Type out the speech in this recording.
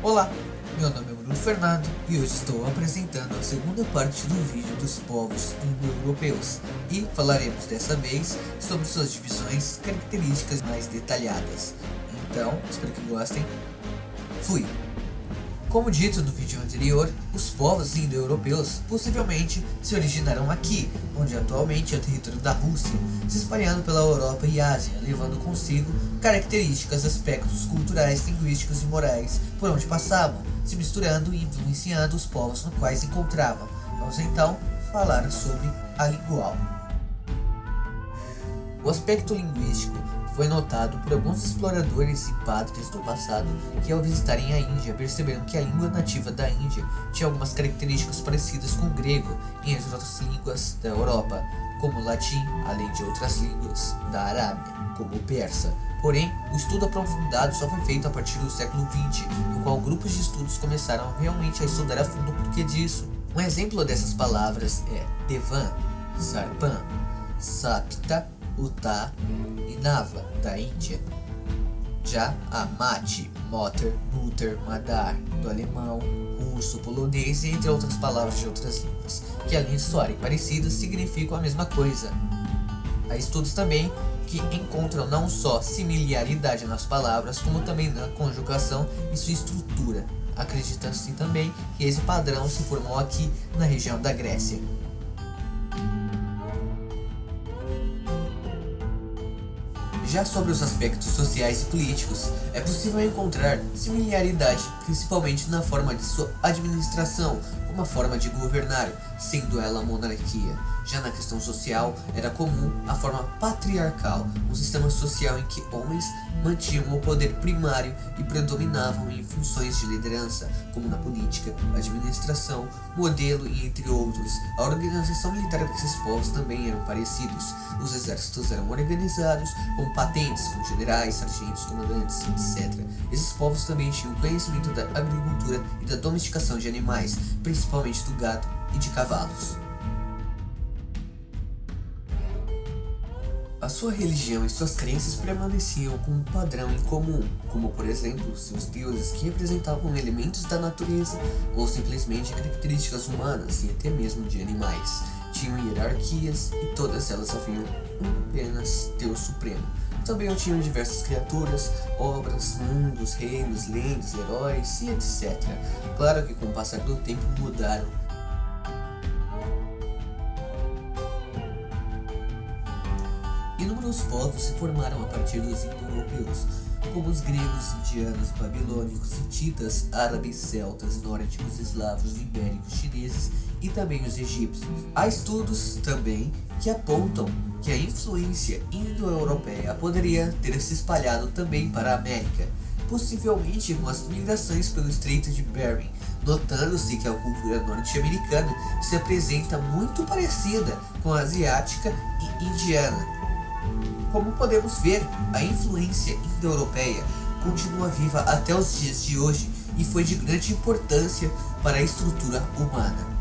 Olá, meu nome é Bruno Fernando e hoje estou apresentando a segunda parte do vídeo dos povos indo-europeus e falaremos dessa vez sobre suas divisões características mais detalhadas. Então, espero que gostem. Fui! Como dito no vídeo anterior, os povos indo-europeus possivelmente se originaram aqui, onde atualmente é o território da Rússia, se espalhando pela Europa e Ásia, levando consigo características, aspectos culturais, linguísticos e morais por onde passavam, se misturando e influenciando os povos no quais se encontravam. Vamos então falar sobre a lingual. O aspecto linguístico foi notado por alguns exploradores e padres do passado que ao visitarem a Índia perceberam que a língua nativa da Índia tinha algumas características parecidas com o grego e as outras línguas da Europa, como o latim, além de outras línguas da Arábia, como o persa. Porém, o estudo aprofundado só foi feito a partir do século XX, no qual grupos de estudos começaram realmente a estudar a fundo o porquê disso. Um exemplo dessas palavras é Devan, Sarpan, Sapta, Uttar Nava, da Índia. Já a Mate, Motor, Mutter, Madar, do alemão, russo, polonês e entre outras palavras de outras línguas, que além de soarem parecidas, significam a mesma coisa. Há estudos também que encontram não só similaridade nas palavras, como também na conjugação e sua estrutura. Acredita-se também que esse padrão se formou aqui na região da Grécia. Já sobre os aspectos sociais e políticos, é possível encontrar similaridade, principalmente na forma de sua administração, como a forma de governar, sendo ela monarquia. Já na questão social, era comum a forma patriarcal, um sistema social em que homens mantinham o poder primário e predominavam em funções de liderança, como na política, administração, modelo e entre outros. A organização militar desses povos também eram parecidos. Os exércitos eram organizados com patentes, com generais, sargentos, comandantes, etc. Esses povos também tinham conhecimento da agricultura e da domesticação de animais, principalmente do gado e de cavalos. A sua religião e suas crenças permaneciam com um padrão em comum, como por exemplo, seus deuses que representavam elementos da natureza ou simplesmente características humanas e até mesmo de animais. Tinham hierarquias e todas elas haviam apenas Deus Supremo. Também tinham diversas criaturas, obras, mundos, reinos, lendas, heróis e etc. Claro que com o passar do tempo mudaram Inúmeros povos se formaram a partir dos indo-europeus, como os gregos, indianos, babilônicos, hititas, árabes, celtas, nórdicos, eslavos, ibéricos, chineses e também os egípcios. Há estudos também que apontam que a influência indo-europeia poderia ter se espalhado também para a América, possivelmente com as migrações pelo Estreito de Bering, notando-se que a cultura norte-americana se apresenta muito parecida com a asiática e indiana. Como podemos ver, a influência indo-europeia continua viva até os dias de hoje e foi de grande importância para a estrutura humana.